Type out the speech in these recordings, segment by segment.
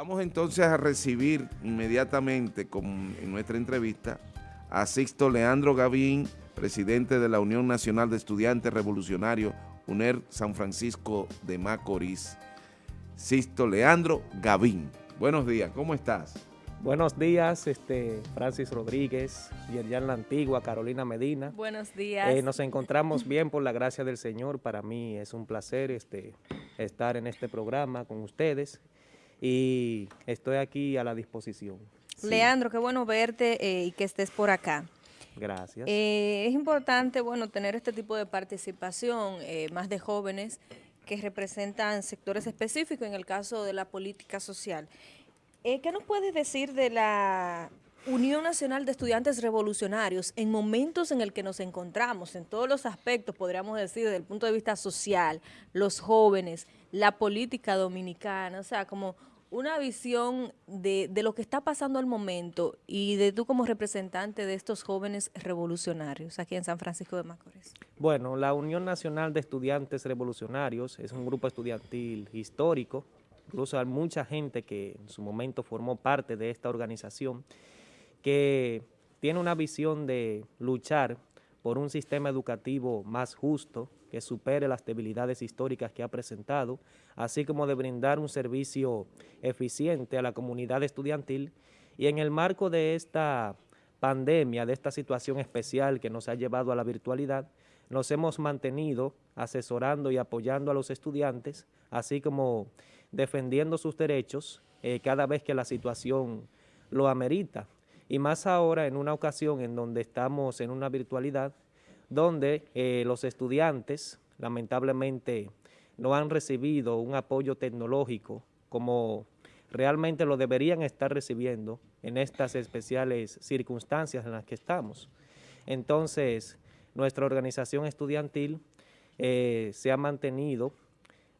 Vamos entonces a recibir inmediatamente con, en nuestra entrevista a Sixto Leandro Gavín, presidente de la Unión Nacional de Estudiantes Revolucionarios, UNER San Francisco de Macorís. Sixto Leandro Gavín. Buenos días, ¿cómo estás? Buenos días, este, Francis Rodríguez, Yerian La Antigua, Carolina Medina. Buenos días. Eh, nos encontramos bien por la gracia del Señor. Para mí es un placer este, estar en este programa con ustedes y estoy aquí a la disposición. Leandro, qué bueno verte eh, y que estés por acá. Gracias. Eh, es importante, bueno, tener este tipo de participación, eh, más de jóvenes que representan sectores específicos, en el caso de la política social. ¿Qué nos puedes decir de la Unión Nacional de Estudiantes Revolucionarios en momentos en el que nos encontramos, en todos los aspectos, podríamos decir, desde el punto de vista social, los jóvenes, la política dominicana, o sea, como una visión de, de, lo que está pasando al momento y de tú como representante de estos jóvenes revolucionarios aquí en San Francisco de Macorís. Bueno, la Unión Nacional de Estudiantes Revolucionarios es un grupo estudiantil histórico, incluso hay mucha gente que en su momento formó parte de esta organización, que tiene una visión de luchar por un sistema educativo más justo, que supere las debilidades históricas que ha presentado, así como de brindar un servicio eficiente a la comunidad estudiantil y en el marco de esta pandemia, de esta situación especial que nos ha llevado a la virtualidad, nos hemos mantenido asesorando y apoyando a los estudiantes, así como defendiendo sus derechos eh, cada vez que la situación lo amerita. Y más ahora en una ocasión en donde estamos en una virtualidad, donde eh, los estudiantes lamentablemente no han recibido un apoyo tecnológico como realmente lo deberían estar recibiendo en estas especiales circunstancias en las que estamos. Entonces, nuestra organización estudiantil eh, se ha mantenido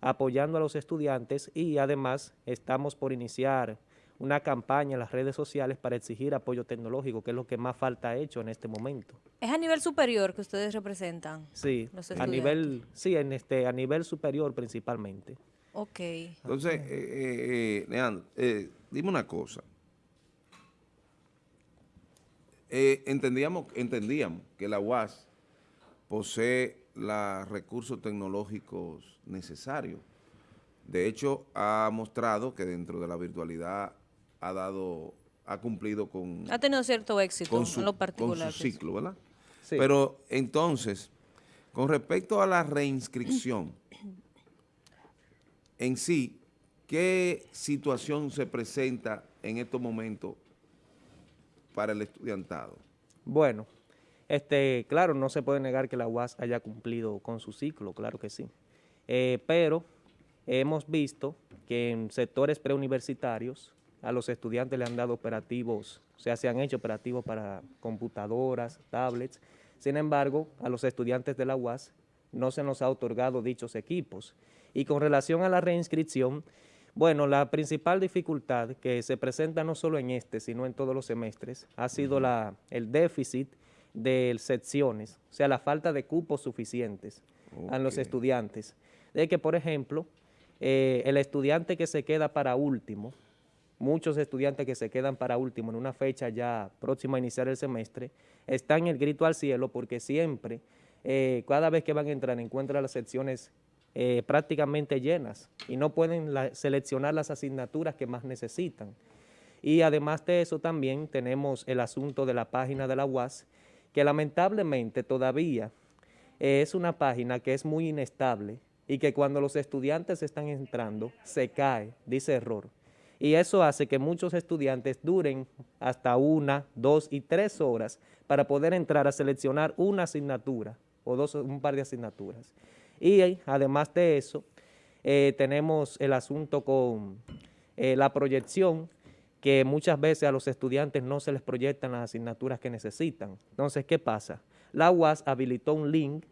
apoyando a los estudiantes y además estamos por iniciar una campaña en las redes sociales para exigir apoyo tecnológico, que es lo que más falta ha hecho en este momento. ¿Es a nivel superior que ustedes representan? Sí, a nivel, sí, en este, a nivel superior principalmente. Ok. Entonces, eh, eh, eh Leandro, eh, dime una cosa. entendíamos, entendíamos que la UAS posee los recursos tecnológicos necesarios. De hecho, ha mostrado que dentro de la virtualidad ha dado, ha cumplido con... Ha tenido cierto éxito con su, en lo particular. Con su ciclo, ¿verdad? Sí. Pero entonces, con respecto a la reinscripción, en sí, ¿qué situación se presenta en estos momentos para el estudiantado? Bueno, este, claro, no se puede negar que la UAS haya cumplido con su ciclo, claro que sí. Eh, pero hemos visto que en sectores preuniversitarios a los estudiantes le han dado operativos, o sea, se han hecho operativos para computadoras, tablets. Sin embargo, a los estudiantes de la UAS no se nos ha otorgado dichos equipos. Y con relación a la reinscripción, bueno, la principal dificultad que se presenta no solo en este, sino en todos los semestres, ha sido la, el déficit de secciones, o sea, la falta de cupos suficientes a los estudiantes. De que, por ejemplo, eh, el estudiante que se queda para último, muchos estudiantes que se quedan para último en una fecha ya próxima a iniciar el semestre, están en el grito al cielo porque siempre, eh, cada vez que van a entrar, encuentran las secciones eh, prácticamente llenas y no pueden seleccionar las asignaturas que más necesitan. Y además de eso también tenemos el asunto de la página de la UAS, que lamentablemente todavía eh, es una página que es muy inestable y que cuando los estudiantes están entrando se cae, dice error y eso hace que muchos estudiantes duren hasta una, dos y tres horas para poder entrar a seleccionar una asignatura o dos, un par de asignaturas. Y además de eso, eh, tenemos el asunto con eh, la proyección, que muchas veces a los estudiantes no se les proyectan las asignaturas que necesitan. Entonces, ¿qué pasa? La UAS habilitó un link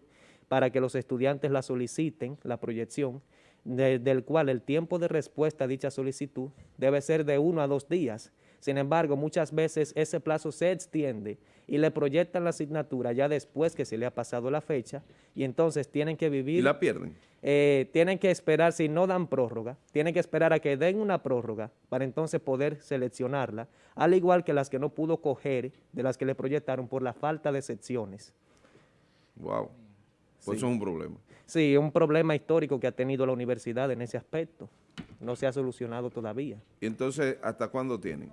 para que los estudiantes la soliciten, la proyección, del cual el tiempo de respuesta a dicha solicitud debe ser de uno a dos días, Sin embargo, muchas veces ese plazo se extiende y le proyectan la asignatura ya después que se le ha pasado la fecha y entonces tienen que vivir... ¿Y la pierden? Eh, tienen que esperar, si no dan prórroga, tienen que esperar a que den una prórroga para entonces poder seleccionarla, al igual que las que no pudo coger de las que le proyectaron por la falta de secciones. Wow. Pues eso es un problema. Sí, un problema histórico que ha tenido la universidad en ese aspecto. No se ha solucionado todavía. ¿Y entonces hasta cuándo tienen?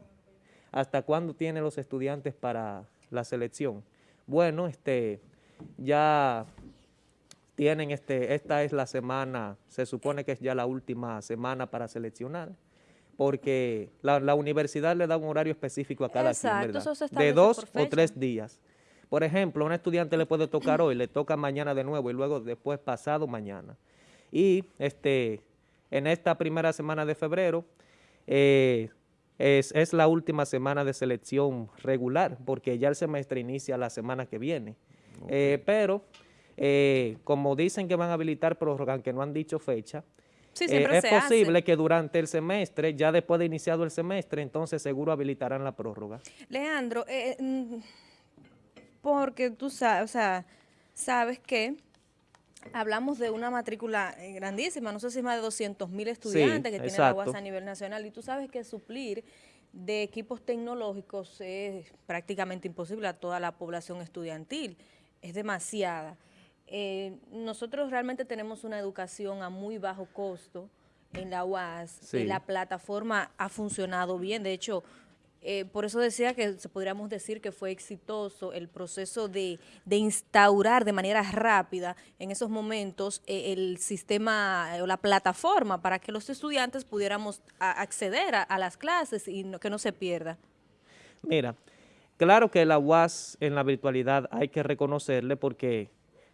¿Hasta cuándo tienen los estudiantes para la selección? Bueno, este, ya tienen, este, esta es la semana, se supone que es ya la última semana para seleccionar, porque la, universidad le da un horario específico a cada Exacto, quien, De dos o tres días. Por ejemplo, a un estudiante le puede tocar hoy, le toca mañana de nuevo y luego después pasado mañana. Y este, en esta primera semana de febrero eh, es, la última semana de selección regular porque ya el semestre inicia la semana que viene. Eh, pero eh, como dicen que van a habilitar prórroga, aunque no han dicho fecha, es posible que durante el semestre, ya después de iniciado el semestre, entonces seguro habilitarán la prórroga. Leandro, mm, porque tú sabes, o sea, sabes que hablamos de una matrícula eh, grandísima, no sé si más de 200 mil estudiantes que tiene la UAS a nivel nacional, y tú sabes que suplir de equipos tecnológicos es prácticamente imposible a toda la población estudiantil, es demasiada. Eh, nosotros realmente tenemos una educación a muy bajo costo en la UAS, y la plataforma ha funcionado bien, de hecho, eh, por eso decía que podríamos decir que fue exitoso el proceso de, instaurar de manera rápida en esos momentos eh, el sistema o la plataforma para que los estudiantes pudiéramos acceder a, las clases y que no se pierda. Mira, claro que la UAS en la virtualidad hay que reconocerle porque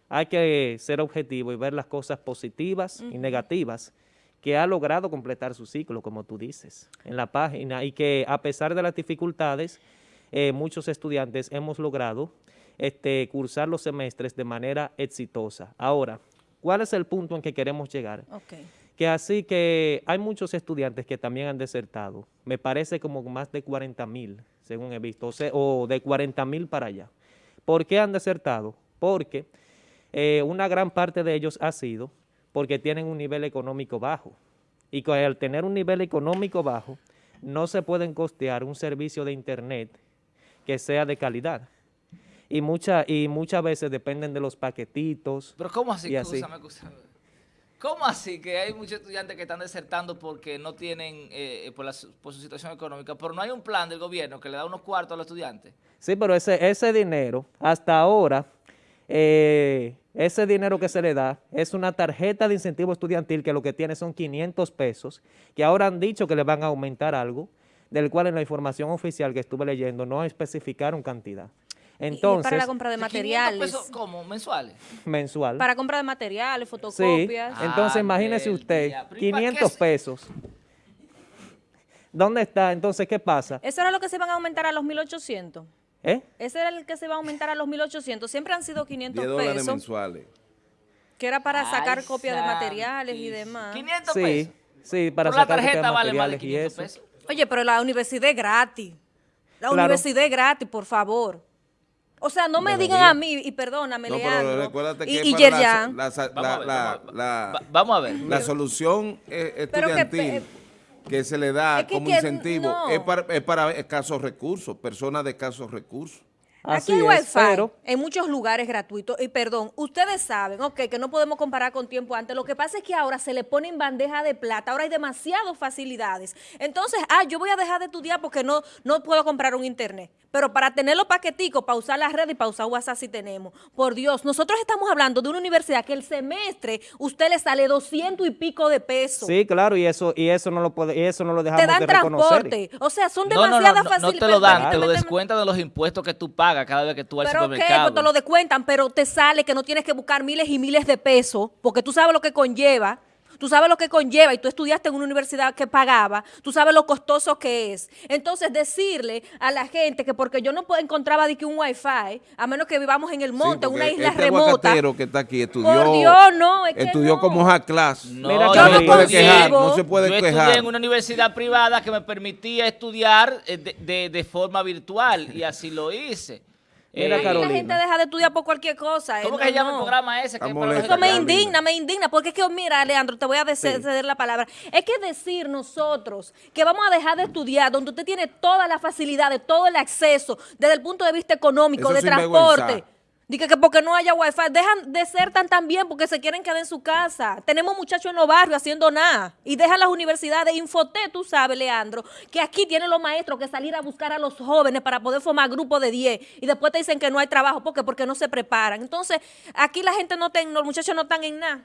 hay que ser objetivo y ver las cosas positivas y negativas que ha logrado completar su ciclo, como tú dices, en la página y que a pesar de las dificultades, eh, muchos estudiantes hemos logrado este, cursar los semestres de manera exitosa. Ahora, ¿cuál es el punto en que queremos llegar? Que así que hay muchos estudiantes que también han desertado, me parece como más de 40 mil, según he visto, o, de 40 mil para allá. ¿Por qué han desertado? Porque eh, una gran parte de ellos ha sido porque tienen un nivel económico bajo. Y al tener un nivel económico bajo, no se pueden costear un servicio de internet que sea de calidad. Y, mucha, y muchas veces dependen de los paquetitos. Pero ¿cómo así? ¿Cómo así que hay muchos estudiantes que están desertando porque no tienen, eh, por, por, su situación económica, pero no hay un plan del gobierno que le da unos cuartos a los estudiantes? Sí, pero ese, ese dinero, hasta ahora, eh, ese dinero que se le da es una tarjeta de incentivo estudiantil que lo que tiene son 500 pesos, que ahora han dicho que le van a aumentar algo, del cual en la información oficial que estuve leyendo no especificaron cantidad. Entonces, para la compra de materiales. Pesos, ¿Cómo? ¿Mensuales? Mensual. Para compra de materiales, fotocopias. Sí. Entonces, imagínese usted, 500 pesos. ¿Dónde está? Entonces, ¿qué pasa? ¿Eso era lo que se van a aumentar a los 1.800? ¿Eh? Ese era el que se va a aumentar a los 1.800. Siempre han sido 500 10 dólares mensuales. Que era para sacar copias de materiales y demás. 500 pesos. Sí, para sacar copias de materiales y eso. Oye, pero la universidad es gratis. La universidad es gratis, por favor. O sea, no me digan a mí, y perdóname, no, Leandro, y, y Yerjan. Vamos a ver. La solución estudiantil que se le da como incentivo es, para, es para escasos recursos, personas de escasos recursos. Aquí hay wifi en muchos lugares gratuitos. Y perdón, ustedes saben, ok, que no podemos comparar con tiempo antes. Lo que pasa es que ahora se le pone en bandeja de plata. Ahora hay demasiadas facilidades. Entonces, ah, yo voy a dejar de estudiar porque no, no puedo comprar un internet. Pero para tener los paqueticos, para usar las redes y para usar WhatsApp si tenemos. Por Dios, nosotros estamos hablando de una universidad que el semestre usted le sale 200 y pico de pesos. Sí, claro, y eso y eso no lo puede, y eso no lo dejamos Te dan transporte. O sea, son demasiadas facilidades. No, te lo dan, te lo descuentan de los impuestos que tú pagas cada vez que tú vas al supermercado. Pero pues te lo descuentan, pero te sale que no tienes que buscar miles y miles de pesos, porque tú sabes lo que conlleva. Tú sabes lo que conlleva y tú estudiaste en una universidad que pagaba, tú sabes lo costoso que es. Entonces, decirle a la gente que porque yo no puedo- encontraba de que un wifi, a menos que vivamos en el monte, en una isla este remota. que está aquí estudió, Por Dios, no, es que estudió no. como hard class. No, Mira, no, yo se no puede quejar, no se puede yo quejar. estudié en una universidad privada que me permitía estudiar eh, de, de- de forma virtual y así lo hice. Mira, Eh, la gente deja de estudiar por cualquier cosa. ¿Cómo eh, que no, se llama el no. programa ese? que es para Eso me indigna, me indigna, porque es que, mira, Alejandro, te voy a Sí. ceder la palabra. Es que decir nosotros que vamos a dejar de estudiar, donde usted tiene todas las facilidades, todo el acceso, desde el punto de vista económico, Eso de transporte. Dice que porque no haya wifi, dejan de ser tan tan bien porque se quieren quedar en su casa. Tenemos muchachos en los barrios haciendo nada y dejan las universidades. Infoté, tú sabes, Leandro, que aquí tienen los maestros que salir a buscar a los jóvenes para poder formar grupos de 10 y después te dicen que no hay trabajo porque porque no se preparan. Entonces, aquí la gente no ten, los muchachos no están en nada.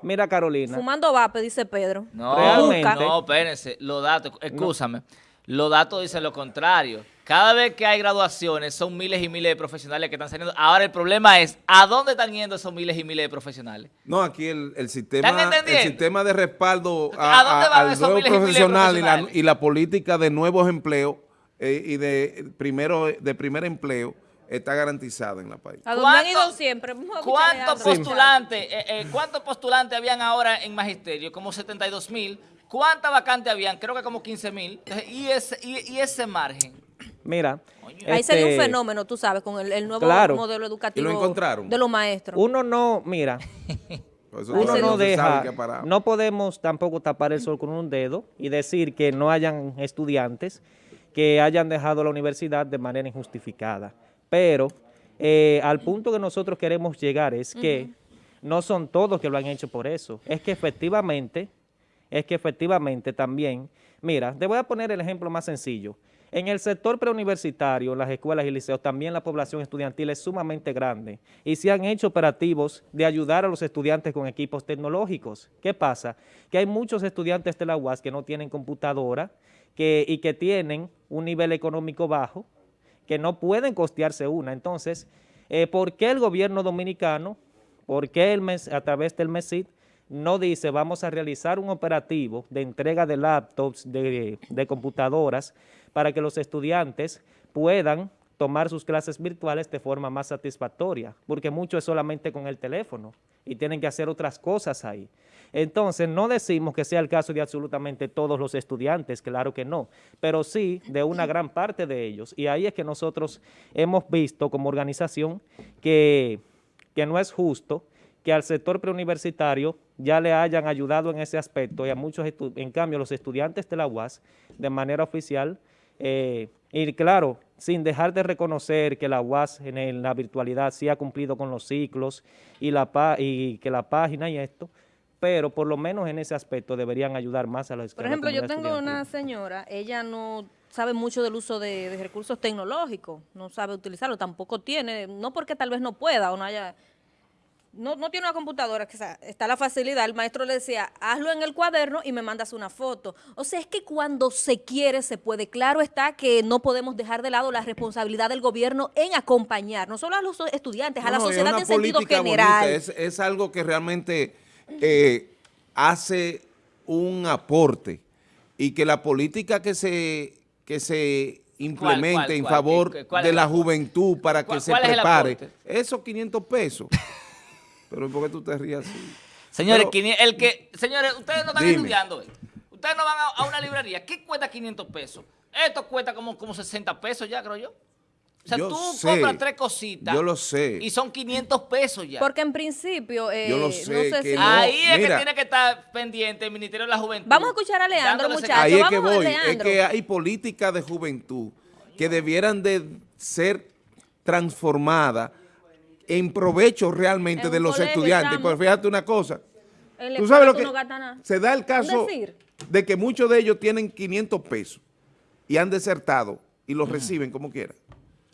Mira, Carolina. Fumando vape, dice Pedro. No, Realmente. no, espérense, los datos, escúchame, los datos dicen lo contrario. Cada vez que hay graduaciones son miles y miles de profesionales que están saliendo. Ahora el problema es, ¿a dónde están yendo esos miles y miles de profesionales? No, aquí el, el sistema ¿Están el sistema de respaldo ¿A a- dónde al nuevo miles y miles de profesional y la, profesionales? y la política de nuevos empleos eh, y de primero de primer empleo está garantizada en la país. A donde han ¿Cuánto- ido siempre. ¿Cuántos postulantes, eh, eh, cuántos postulantes habían ahora en magisterio? Como 72 mil. ¿Cuántas vacantes habían? Creo que como 15 mil. Y ese, y, y ese margen. Mira. Ahí sería un este, fenómeno, tú sabes, con el, el nuevo Claro. modelo educativo ¿Y lo encontraron? de los maestros. Uno no, mira, Por eso uno no deja, no podemos tampoco tapar el sol con un dedo y decir que no hayan estudiantes que hayan dejado la universidad de manera injustificada. Pero eh, al punto que nosotros queremos llegar es que no son todos que lo han hecho por eso. Es que efectivamente, es que efectivamente también, mira, te voy a poner el ejemplo más sencillo. En el sector preuniversitario, las escuelas y liceos, también la población estudiantil es sumamente grande y se han hecho operativos de ayudar a los estudiantes con equipos tecnológicos. ¿Qué pasa? Que hay muchos estudiantes de la UAS que no tienen computadora y que tienen un nivel económico bajo, que no pueden costearse una. Entonces, eh, ¿por qué el gobierno dominicano, por qué el MES- a través del MESID, no dice vamos a realizar un operativo de entrega de laptops, de computadoras, para que los estudiantes puedan tomar sus clases virtuales de forma más satisfactoria, porque mucho es solamente con el teléfono y tienen que hacer otras cosas ahí. Entonces, no decimos que sea el caso de absolutamente todos los estudiantes, claro que no, pero sí de una gran parte de ellos. Y ahí es que nosotros hemos visto como organización que, que no es justo que al sector preuniversitario ya le hayan ayudado en ese aspecto y a muchos, en cambio, los estudiantes de la UAS, de manera oficial, eh, y claro, sin dejar de reconocer que la UAS en el- la virtualidad sí ha cumplido con los ciclos y, la, y que la página y esto, pero por lo menos en ese aspecto deberían ayudar más a los Por ejemplo, yo tengo una señora, ella no sabe mucho del uso de, de recursos tecnológicos, no sabe utilizarlo, tampoco tiene, no porque tal vez no pueda o no haya, no, no tiene una computadora, que está la facilidad, el maestro le decía, hazlo en el cuaderno y me mandas una foto. O sea, es que cuando se quiere, se puede. Claro está que no podemos dejar de lado la responsabilidad del gobierno en acompañar, no solo a los estudiantes, a la es sociedad una en sentido general. Es, es algo que realmente eh, hace un aporte y que la política que se, que se implemente cuál, en cuál? favor ¿Qué- cuál de la juventud para que ¿Cuál- se prepare, esos 500 pesos. Pero ¿por qué tú te rías así? Señores, Pero- el que, señores, ustedes no están Dime. estudiando. eh. Ustedes no van a, a una librería. ¿Qué cuesta 500 pesos? Esto cuesta como, como 60 pesos ya, creo yo. O sea, Yo tú sé, compras tres cositas. yo lo sé. Y son 500 pesos ya. Porque en principio, eh, Yo lo no sé sé que si... no. Ahí es mira. que tiene que estar pendiente el Ministerio de la Juventud. Vamos a escuchar a Leandro, muchachos. Ahí es que voy, es Leandro. que hay políticas de juventud que debieran de ser transformadas en provecho realmente En de los estudiantes. Pero fíjate una cosa, tú sabes lo tú que no se da el caso decir. de que muchos de ellos tienen 500 pesos y han desertado y los reciben como quieran.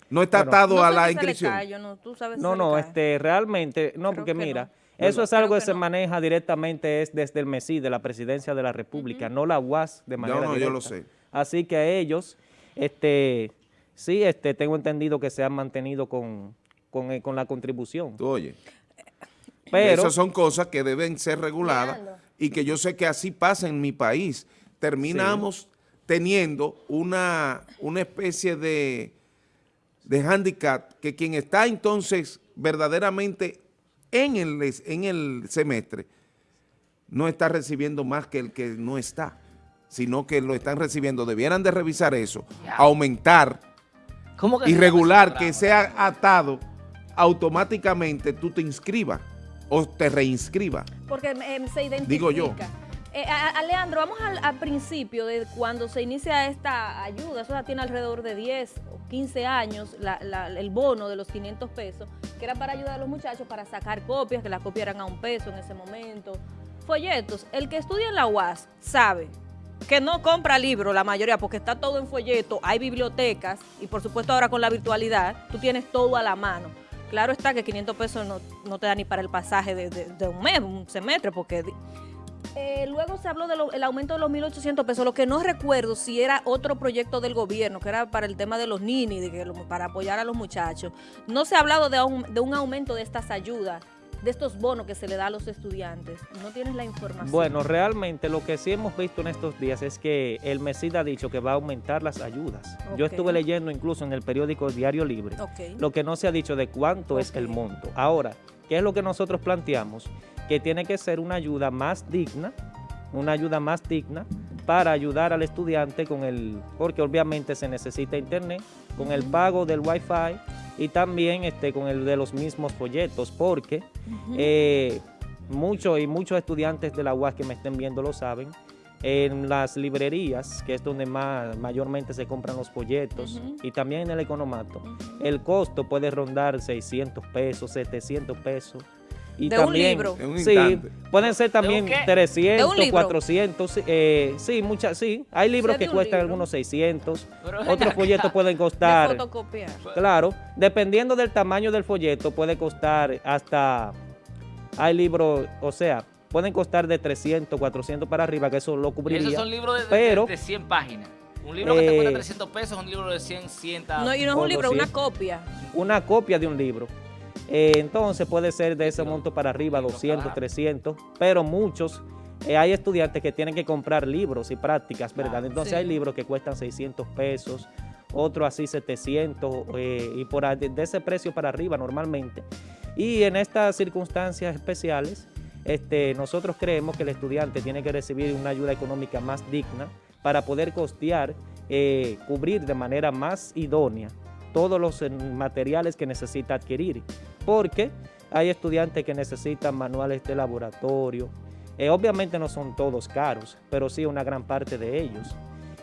No está Bueno. atado No a la inscripción. cae, no, tú sabes si No, este, realmente, no, Creo porque que mira, no. eso es Creo algo que, que se no. maneja directamente es desde el MESI, de la Presidencia de la República, no la UAS de manera no, yo directa. lo sé. Así que a ellos, este, sí, este, tengo entendido que se han mantenido con, con, eh, con la contribución. Tú oye, Pero, esas son cosas que deben ser reguladas y que yo sé que así pasa en mi país. Terminamos teniendo una, una especie de, de handicap que quien está entonces verdaderamente en el, en el semestre no está recibiendo más que el que no está, sino que lo están recibiendo. Debieran de revisar eso, aumentar y regular que sea atado automáticamente tú te inscribas o te reinscribas. Porque em, se identifica. Digo yo. Eh, Alejandro, vamos al, principio de cuando se inicia esta ayuda, eso ya tiene alrededor de 10 o 15 años, el bono de los 500 pesos, que era para ayudar a los muchachos para sacar copias, que las copias eran a un peso en ese momento, folletos. El que estudia en la UAS sabe que no compra libros la mayoría porque está todo en folleto, hay bibliotecas y por supuesto ahora con la virtualidad tú tienes todo a la mano. Claro está que 500 pesos no, te da ni para el pasaje de, un mes, un semestre, porque... Eh, luego se habló del aumento de los 1.800 pesos, lo que no recuerdo si era otro proyecto del gobierno, que era para el tema de los nini, de que, para apoyar a los muchachos. No se ha hablado de de un aumento de estas ayudas de estos bonos que se le da a los estudiantes? ¿No tienes la información? Bueno, realmente lo que sí hemos visto en estos días es que el MESID ha dicho que va a aumentar las ayudas. Yo estuve leyendo incluso en el periódico Diario Libre, lo que no se ha dicho de cuánto es el monto. Ahora, ¿qué es lo que nosotros planteamos? Que tiene que ser una ayuda más digna, una ayuda más digna para ayudar al estudiante con el, porque obviamente se necesita internet, con el pago del wifi y también este, con el de los mismos folletos, porque eh, muchos y muchos estudiantes de la UAS que me estén viendo lo saben, en las librerías, que es donde más mayormente se compran los folletos, y también en el economato, el costo puede rondar 600 pesos, 700 pesos, y de también, un libro. Sí, pueden ser también 300, 400, eh, sí, muchas, sí. Hay libros que cuestan algunos 600, otros folletos pueden costar. Claro, dependiendo del tamaño del folleto puede costar hasta, hay libros, o sea, pueden costar de 300, 400 para arriba, que eso lo cubriría. esos son libros de, pero, de, 100 páginas. Un libro que te cuesta 300 eh, pesos, un libro de 100, 100. No, y no es un libro, es una copia. Una copia de un libro. Eh, entonces puede ser de ese monto para arriba, 200, 300, pero muchos, eh, hay estudiantes que tienen que comprar libros y prácticas, ¿verdad? Entonces hay libros que cuestan 600 pesos, otros así 700 eh, y por de, ese precio para arriba normalmente. Y en estas circunstancias especiales, este, nosotros creemos que el estudiante tiene que recibir una ayuda económica más digna para poder costear, cubrir de manera más idónea todos los materiales que necesita adquirir porque hay estudiantes que necesitan manuales de laboratorio. Eh, obviamente no son todos caros, pero sí una gran parte de ellos.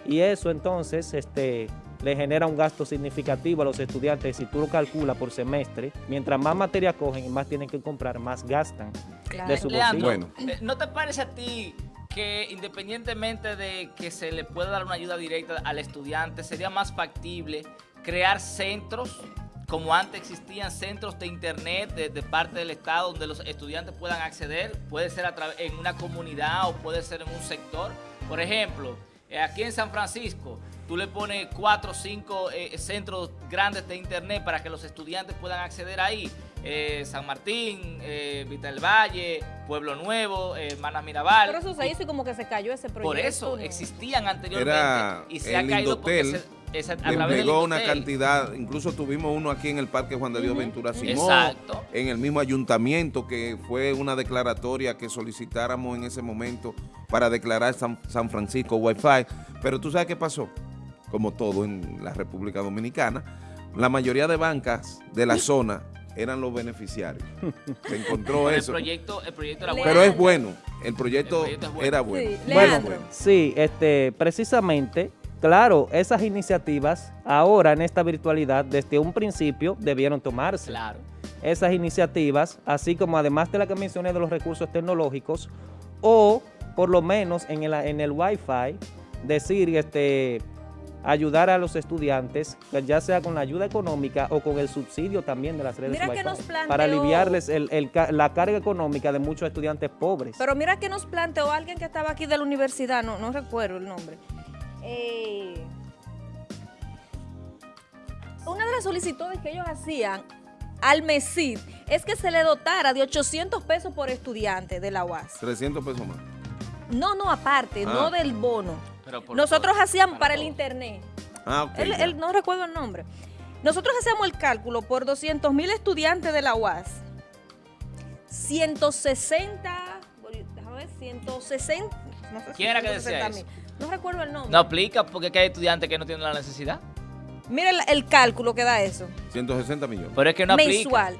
Y eso entonces este, le genera un gasto significativo a los estudiantes. Si tú lo calculas por semestre, mientras más materia cogen y más tienen que comprar, más gastan de su bolsillo. Bueno. Eh, ¿No te parece a ti que independientemente de que se le pueda dar una ayuda directa al estudiante, sería más factible crear centros como antes existían centros de internet de, parte del Estado donde los estudiantes puedan acceder, puede ser a en una comunidad o puede ser en un sector. Por ejemplo, eh, aquí en San Francisco, tú le pones cuatro o cinco eh, centros grandes de internet para que los estudiantes puedan acceder ahí. Eh, San Martín, Vita del Valle, Pueblo Nuevo, Hermanas Mirabal. Por eso se hizo y como que se cayó ese proyecto. Por eso existían anteriormente y se ha caído porque se, entregó una cantidad, incluso tuvimos uno aquí en el Parque Juan de Dios Ventura Simón, en el mismo ayuntamiento, que fue una declaratoria que solicitáramos en ese momento para declarar San, San Francisco Wi-Fi. Pero tú sabes qué pasó, como todo en la República Dominicana, la mayoría de bancas de la zona eran los beneficiarios. Se encontró eso. Proyecto, el proyecto era bueno. Pero es bueno, el proyecto, era bueno. Sí, bueno, sí este, precisamente Claro, esas iniciativas ahora en esta virtualidad desde un principio debieron tomarse. Claro. Esas iniciativas, así como además de la que mencioné de los recursos tecnológicos, o por lo menos en el, en el Wi-Fi, decir, este, ayudar a los estudiantes, ya sea con la ayuda económica o con el subsidio también de las redes Wi-Fi, para aliviarles la carga económica de muchos estudiantes pobres. Pero mira que nos planteó alguien que estaba aquí de la universidad, no, no recuerdo el nombre, eh, una de las solicitudes que ellos hacían al MESID es que se le dotara de 800 pesos por estudiante de la UAS. 300 pesos más. No, no, aparte, Ah. no del bono. Pero por Nosotros todo, hacíamos para el internet. Ah, ok. Él, él- no recuerdo el nombre. Nosotros hacíamos el cálculo por 200 mil estudiantes de la UAS. 160, boli- déjame ver, 160. No sé si ¿Quién era que decía 160 mil. No recuerdo el nombre. No aplica porque hay estudiantes que no tienen la necesidad. Mira el, el cálculo que da eso. 160 millones. Pero es que no aplica. mensual.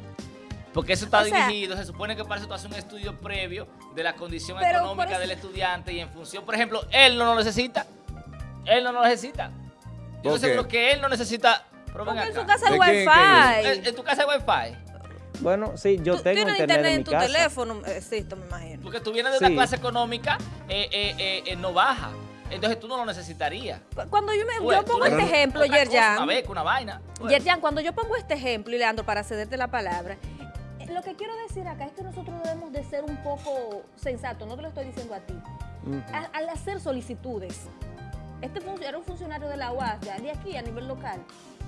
Porque eso está O sea- dirigido, se supone que para eso tú haces un estudio previo de la condición económica eso- del estudiante y en función, por ejemplo, él no lo necesita. Él no lo necesita. Yo ¿Por estoy seguro que él no necesita. Pero en su casa hay ¿De quién- quién wifi. ¿En, en tu casa hay wifi? Bueno, sí, yo Tú tengo tienes internet, en mi tu casa. teléfono, existe, me imagino. Porque tú vienes de una clase económica eh, eh, eh, eh, no baja. Entonces tú no lo necesitarías. Cu- Cuando yo, me, yo tú pongo este ejemplo, cosa, Una Yerjan, beca, una vaina. Ves. Yerjan, cuando yo pongo este ejemplo, y Leandro, para cederte la palabra, eh, lo que quiero decir acá es que nosotros debemos de ser un poco sensatos, no te lo estoy diciendo a ti. Al, al hacer solicitudes, este era un funcionario de la UAS, de de aquí a nivel local,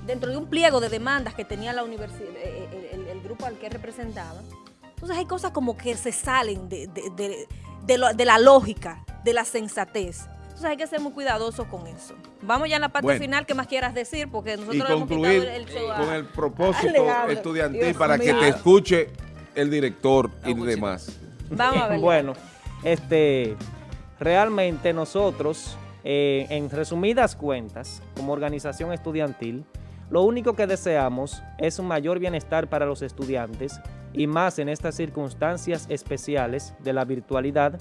dentro de un pliego de demandas que tenía la universidad, el, el- el grupo al que representaba. Entonces hay cosas como que se salen de, de- de- de lo- de la lógica, de la sensatez. Entonces hay que ser muy cuidadosos con eso. Vamos ya a la parte Bueno. final que más quieras decir, porque nosotros y le hemos quitado concluir el, show a- con el propósito estudiantil Dios para que te escuche el director y demás. Vamos a ver. Bueno, este, realmente nosotros, eh, en resumidas cuentas, como organización estudiantil, lo único que deseamos es un mayor bienestar para los estudiantes y más en estas circunstancias especiales de la virtualidad,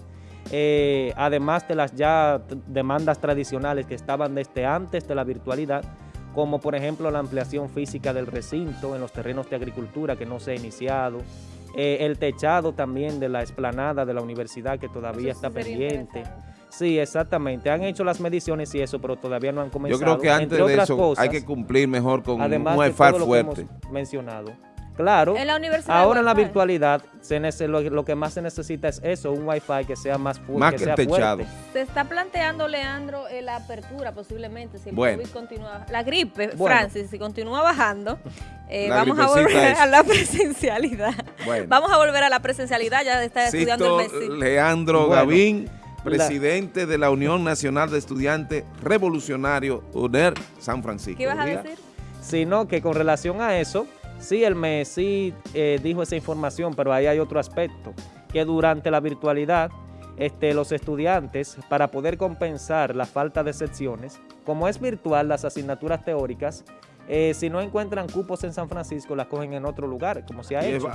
eh, además de las ya demandas tradicionales que estaban desde antes de la virtualidad, como por ejemplo la ampliación física del recinto en los terrenos de agricultura que no se ha iniciado, eh, el techado también de la explanada de la universidad que todavía Eso está pendiente. Sí, exactamente. Han hecho las mediciones y eso, pero todavía no han Yo comenzado. creo que antes Entre de otras eso cosas, hay que cumplir mejor con un además de wifi todo lo que fuerte. hemos mencionado. Claro. En la universidad Ahora en la virtualidad se lo, lo que más se necesita es eso, un wifi que sea más, fu- Más que que sea el techado. fuerte. Se está planteando, Leandro, eh, la apertura posiblemente, si el Bueno. COVID continúa. La gripe, Bueno. Francis, si continúa bajando, eh, vamos a volver es- a la presencialidad. Bueno. Vamos a volver a la presencialidad, ya está estudiando el Sisto Messi. Leandro Bueno, Gavín, presidente de la Unión Nacional de Estudiantes Revolucionarios, UNER San Francisco. ¿Qué ibas a decir? Sino que con relación a eso, sí, el MES sí eh, dijo esa información, pero ahí hay otro aspecto, que durante la virtualidad, este, los estudiantes, para poder compensar la falta de secciones, como es virtual las asignaturas teóricas, eh, si no encuentran cupos en San Francisco, las cogen en otro lugar, como se ha Y es hecho.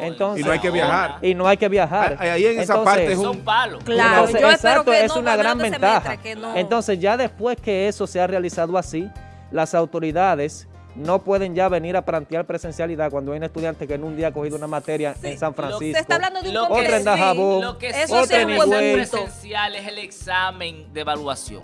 Entonces- Y no hay que viajar. Y no hay que viajar. Ah, ahí en esa Entonces, parte es un- Son palos. Claro, Entonces, yo espero exacto, que es no, una gran ventaja. semestre, que no- Entonces, ya después que eso se ha realizado así, las autoridades no pueden ya venir a plantear presencialidad cuando hay un estudiante que en un día ha cogido una materia Sí, en San lo- Francisco. Se está hablando de un Lo que en sí, Lo que Eso sí punto. presencial es el examen de evaluación.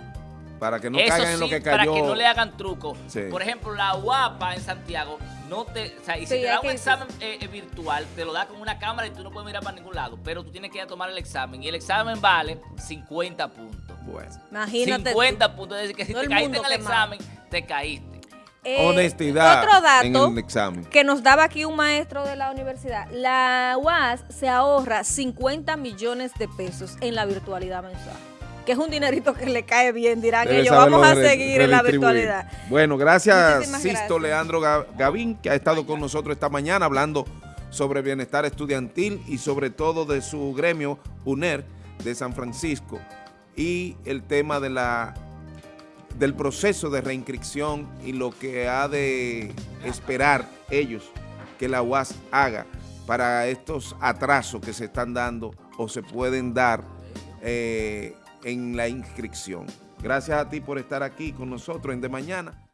para que no Eso caigan en lo que para cayó. que no le hagan truco. Sí. Por ejemplo, la UAPA en Santiago no te, o sea, y si Sí, te da un examen eh, eh, virtual, te lo da con una cámara y tú no puedes mirar para ningún lado, pero tú tienes que ir a tomar el examen y el examen vale 50 puntos. Bueno. Imagínate. tú. 50 puntos, es decir, que si Todo te caíste en el quemado. examen, te caíste. Eh, Honestidad Otro dato en el examen. que nos daba aquí un maestro de la universidad. La UAS se ahorra 50 millones de pesos en la virtualidad mensual. Que es un dinerito que le cae bien, dirán Debe ellos. Vamos a seguir en la virtualidad. Bueno, gracias Muchísimas Sisto gracias. Leandro Ga- Gavín, que ha estado con nosotros esta mañana hablando sobre bienestar estudiantil y sobre todo de su gremio UNER de San Francisco y el tema de la del proceso de reinscripción y lo que ha de esperar ellos que la UAS haga para estos atrasos que se están dando o se pueden dar eh, en la inscripción. Gracias a ti por estar aquí con nosotros en De Mañana.